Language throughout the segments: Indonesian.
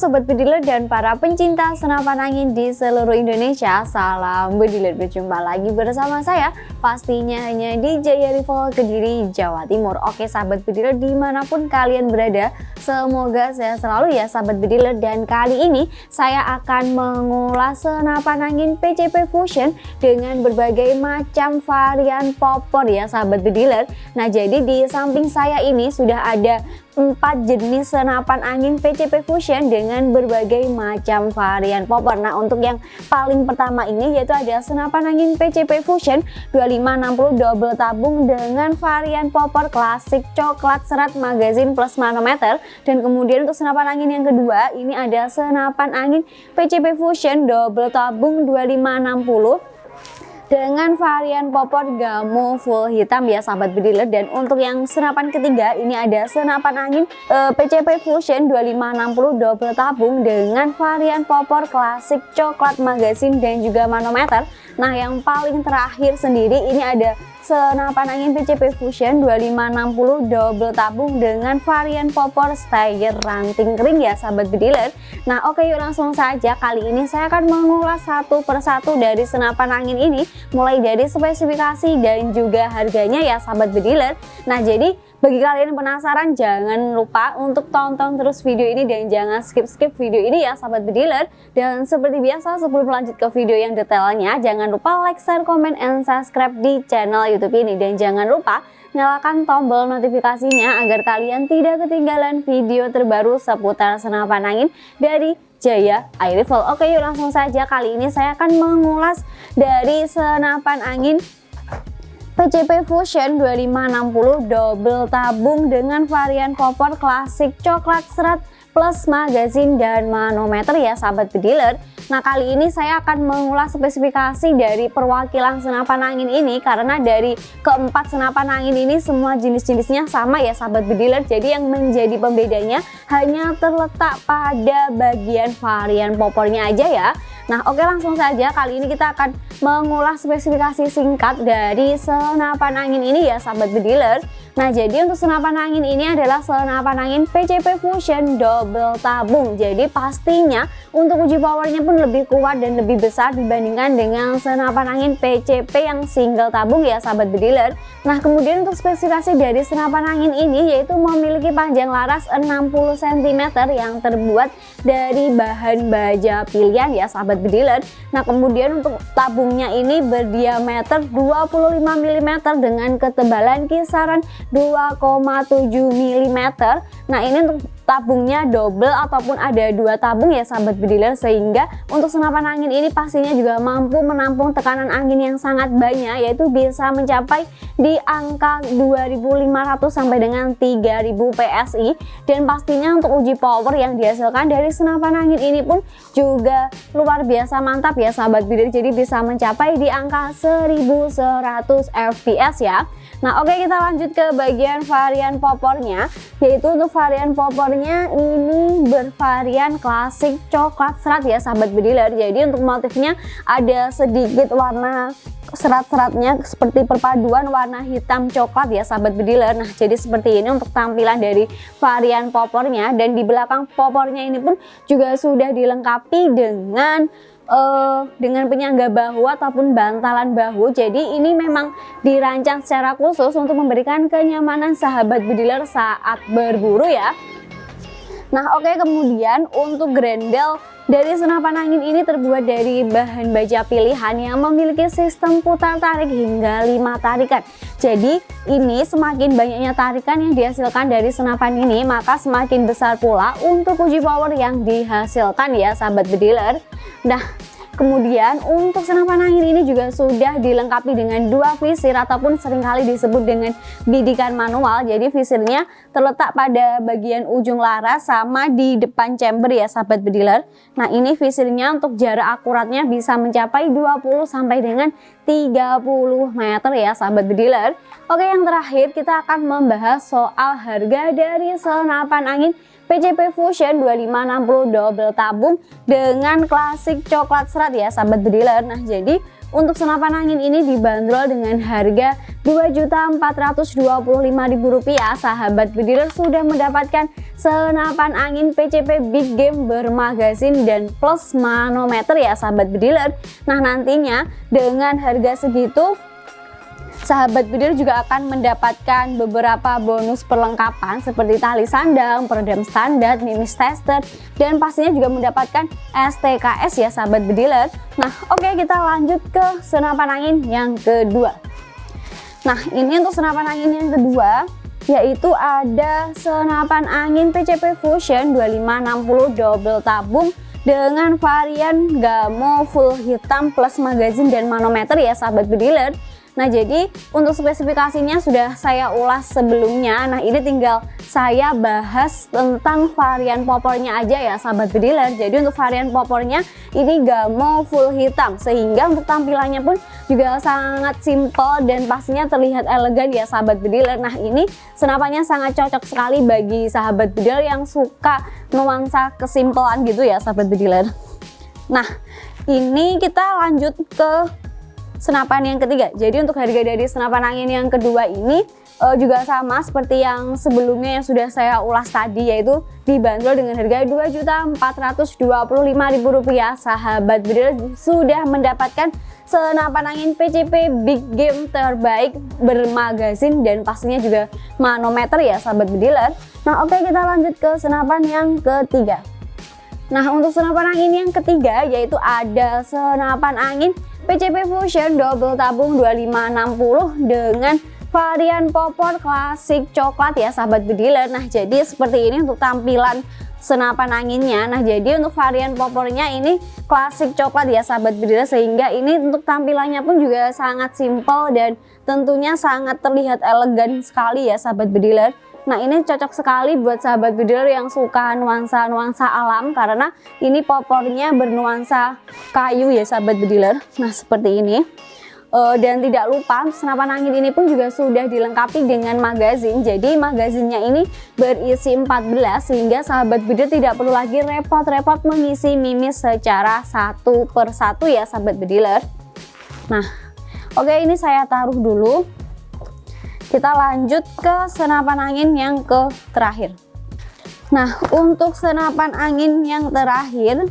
Sobat Bediler dan para pencinta senapan angin di seluruh Indonesia Salam Bediler, berjumpa lagi bersama saya Pastinya hanya di Jaya Rival Kediri, Jawa Timur. Oke Sahabat Bediler di mana pun kalian berada Semoga saya selalu ya Sahabat Bediler Dan kali ini saya akan mengulas senapan angin PCP Fusion Dengan berbagai macam varian popor ya Sahabat Bediler Nah jadi di samping saya ini sudah ada empat jenis senapan angin PCP Fusion dengan berbagai macam varian popper. Nah untuk yang paling pertama ini yaitu ada senapan angin PCP Fusion 2560 double tabung dengan varian popper klasik coklat serat magazin plus manometer dan kemudian untuk senapan angin yang kedua ini ada senapan angin PCP Fusion double tabung 2560 dengan varian popor gamo full hitam ya sahabat bediler. Dan untuk yang senapan ketiga ini ada senapan angin e, PCP Fusion 2560 double tabung dengan varian popor klasik coklat magazin dan juga manometer. Nah yang paling terakhir sendiri ini ada senapan angin PCP Fusion 2560 double tabung dengan varian popor style ranting kering ya sahabat bediler. Nah oke yuk langsung saja. Kali ini saya akan mengulas satu persatu dari senapan angin ini mulai dari spesifikasi dan juga harganya ya sahabat bediler nah jadi bagi kalian yang penasaran jangan lupa untuk tonton terus video ini dan jangan skip-skip video ini ya sahabat bediler. Dan seperti biasa sebelum lanjut ke video yang detailnya jangan lupa like, share, komen, and subscribe di channel youtube ini. Dan jangan lupa nyalakan tombol notifikasinya agar kalian tidak ketinggalan video terbaru seputar senapan angin dari Jaya Air Rifle. Oke yuk langsung saja kali ini saya akan mengulas dari senapan angin PCP Fusion 2560 double tabung dengan varian popor klasik coklat serat plus magazin dan manometer ya sahabat bediler Nah kali ini saya akan mengulas spesifikasi dari perwakilan senapan angin ini karena dari keempat senapan angin ini semua jenis-jenisnya sama ya sahabat bediler jadi yang menjadi pembedanya hanya terletak pada bagian varian popornya aja ya Nah oke langsung saja kali ini kita akan mengulas spesifikasi singkat dari senapan angin ini ya sahabat bediler. Nah jadi untuk senapan angin ini adalah senapan angin PCP Fusion double tabung. Jadi pastinya untuk uji powernya pun lebih kuat dan lebih besar dibandingkan dengan senapan angin PCP yang single tabung ya sahabat bediler. Nah kemudian untuk spesifikasi dari senapan angin ini yaitu memiliki panjang laras 60 cm yang terbuat dari bahan baja pilihan ya sahabat bediler Nah kemudian untuk tabungnya ini berdiameter 25 mm dengan ketebalan kisaran 2,7 mm Nah ini untuk tabungnya double ataupun ada dua tabung ya sahabat bediler sehingga untuk senapan angin ini pastinya juga mampu menampung tekanan angin yang sangat banyak yaitu bisa mencapai di angka 2500 sampai dengan 3000 PSI dan pastinya untuk uji power yang dihasilkan dari senapan angin ini pun juga luar biasa mantap ya sahabat bediler jadi bisa mencapai di angka 1100 fps ya. Nah oke kita lanjut ke bagian varian popornya yaitu untuk varian popornya ini bervarian klasik coklat serat ya sahabat bediler jadi untuk motifnya ada sedikit warna serat-seratnya seperti perpaduan warna hitam coklat ya sahabat bediler nah jadi seperti ini untuk tampilan dari varian popornya. Dan di belakang popornya ini pun juga sudah dilengkapi dengan uh, dengan penyangga bahu ataupun bantalan bahu. Jadi ini memang dirancang secara khusus untuk memberikan kenyamanan sahabat bediler saat berburu ya Nah oke okay, kemudian untuk grendel dari senapan angin ini terbuat dari bahan baja pilihan yang memiliki sistem putar tarik hingga 5 tarikan. Jadi ini semakin banyaknya tarikan yang dihasilkan dari senapan ini maka semakin besar pula untuk uji power yang dihasilkan ya sahabat bediler. Nah Kemudian untuk senapan angin ini juga sudah dilengkapi dengan dua visir ataupun sering kali disebut dengan bidikan manual. Jadi visirnya terletak pada bagian ujung laras sama di depan chamber ya sahabat bediler. Nah ini visirnya untuk jarak akuratnya bisa mencapai 20 sampai dengan 30 meter ya sahabat bediler. Oke yang terakhir kita akan membahas soal harga dari senapan angin PCP Fusion 2560 double tabung dengan klasik coklat serat ya sahabat bediler. Nah jadi untuk senapan angin ini dibanderol dengan harga Rp2.425.000 sahabat bediler sudah mendapatkan senapan angin PCP Big Game bermagazin dan plus manometer ya sahabat bediler nah nantinya dengan harga segitu sahabat bidir juga akan mendapatkan beberapa bonus perlengkapan seperti tali sandang, peredam standar, mimis tester, dan pastinya juga mendapatkan STKS ya sahabat bediler. Nah oke okay, kita lanjut ke senapan angin yang kedua. Nah ini untuk senapan angin yang kedua yaitu ada senapan angin PCP Fusion 2560 double tabung dengan varian gamo full hitam plus magazin dan manometer ya sahabat bediler Nah jadi untuk spesifikasinya sudah saya ulas sebelumnya. Nah ini tinggal saya bahas tentang varian popornya aja ya sahabat bediler. Jadi untuk varian popornya ini gamo full hitam. Sehingga untuk tampilannya pun juga sangat simple dan pastinya terlihat elegan ya sahabat bediler. Nah ini senapannya sangat cocok sekali bagi sahabat bediler yang suka nuansa kesimpelan gitu ya sahabat bediler. Nah ini kita lanjut ke senapan yang ketiga. Jadi untuk harga dari senapan angin yang kedua ini uh, juga sama seperti yang sebelumnya yang sudah saya ulas tadi yaitu dibanderol dengan harga Rp2.425.000 sahabat bedil sudah mendapatkan senapan angin PCP Big Game terbaik bermagazin dan pastinya juga manometer ya sahabat bediler nah oke kita lanjut ke senapan yang ketiga. Nah untuk senapan angin yang ketiga yaitu ada senapan angin PCP Fusion double tabung 2560 dengan varian popor klasik coklat ya sahabat bediler. Nah jadi seperti ini untuk tampilan senapan anginnya. Nah jadi untuk varian popornya ini klasik coklat ya sahabat bediler. Sehingga ini untuk tampilannya pun juga sangat simple dan tentunya sangat terlihat elegan sekali ya sahabat bediler Nah ini cocok sekali buat sahabat bediler yang suka nuansa-nuansa alam karena ini popornya bernuansa kayu ya sahabat bediler. Nah seperti ini. Uh, dan tidak lupa senapan angin ini pun juga sudah dilengkapi dengan magazin jadi magazinnya ini berisi 14 sehingga sahabat bediler tidak perlu lagi repot-repot mengisi mimis secara satu persatu ya sahabat bediler nah oke ini saya taruh dulu kita lanjut ke senapan angin yang ke terakhir. Nah untuk senapan angin yang terakhir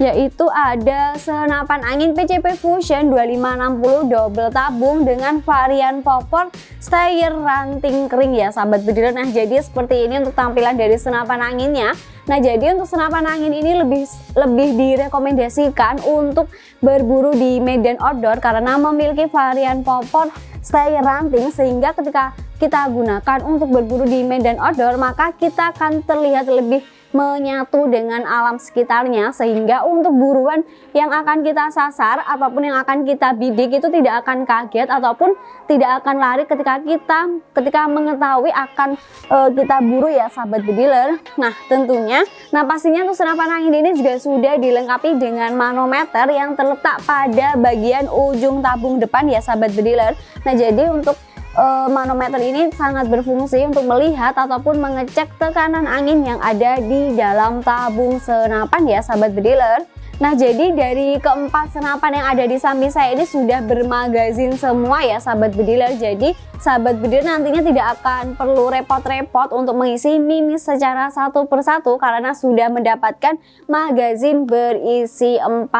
yaitu ada senapan angin PCP Fusion 2560 double tabung dengan varian popor stayer ranting kering ya sahabat bediler nah jadi seperti ini untuk tampilan dari senapan anginnya. Nah jadi untuk senapan angin ini lebih lebih direkomendasikan untuk berburu di medan outdoor karena memiliki varian popor stay ranting sehingga ketika kita gunakan untuk berburu di medan outdoor maka kita akan terlihat lebih menyatu dengan alam sekitarnya sehingga untuk buruan yang akan kita sasar ataupun yang akan kita bidik itu tidak akan kaget ataupun tidak akan lari ketika kita ketika mengetahui akan e, kita buru ya sahabat bediler nah tentunya nah pastinya untuk senapan angin ini juga sudah dilengkapi dengan manometer yang terletak pada bagian ujung tabung depan ya sahabat bediler nah jadi untuk uh, manometer ini sangat berfungsi untuk melihat ataupun mengecek tekanan angin yang ada di dalam tabung senapan ya sahabat bediler Nah jadi dari keempat senapan yang ada di samping saya ini sudah bermagazin semua ya sahabat bediler. Jadi sahabat bediler nantinya tidak akan perlu repot-repot untuk mengisi mimis secara satu persatu Karena sudah mendapatkan magazin berisi 14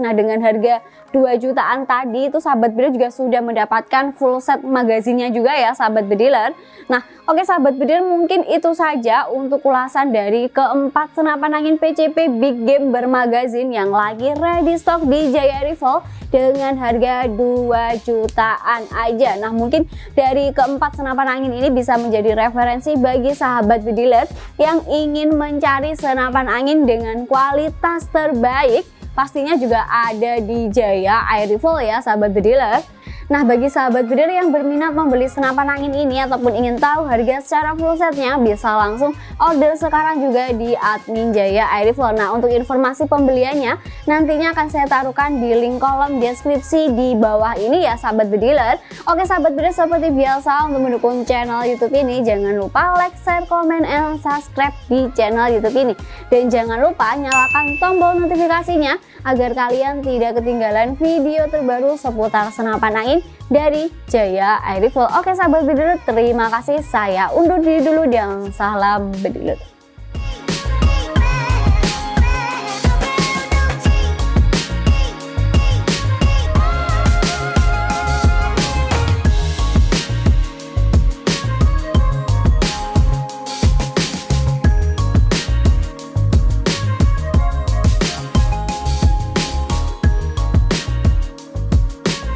Nah dengan harga 2 jutaan tadi itu sahabat bediler juga sudah mendapatkan full set magazinnya juga ya sahabat bediler. Nah oke sahabat bediler mungkin itu saja untuk ulasan dari keempat senapan angin PCP Big Game bermagazin yang yang lagi ready stock di Jaya Rival dengan harga 2 jutaan aja. Nah mungkin dari keempat senapan angin ini bisa menjadi referensi bagi sahabat bediler yang ingin mencari senapan angin dengan kualitas terbaik. Pastinya juga ada di Jaya Air Rifle ya sahabat bediler Nah bagi sahabat breeder yang berminat membeli senapan angin ini ataupun ingin tahu harga secara full setnya bisa langsung order sekarang juga di admin Jaya Air Rifle. Nah untuk informasi pembeliannya nantinya akan saya taruhkan di link kolom deskripsi di bawah ini ya sahabat bediler. Oke sahabat breeder seperti biasa untuk mendukung channel YouTube ini jangan lupa like, share, komen, and subscribe di channel YouTube ini. Dan jangan lupa nyalakan tombol notifikasinya agar kalian tidak ketinggalan video terbaru seputar senapan angin dari Jaya Air Rifle. Oke sahabat bedilut, terima kasih. Saya undur diri dulu dan salam bedilut.